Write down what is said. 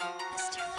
Mr.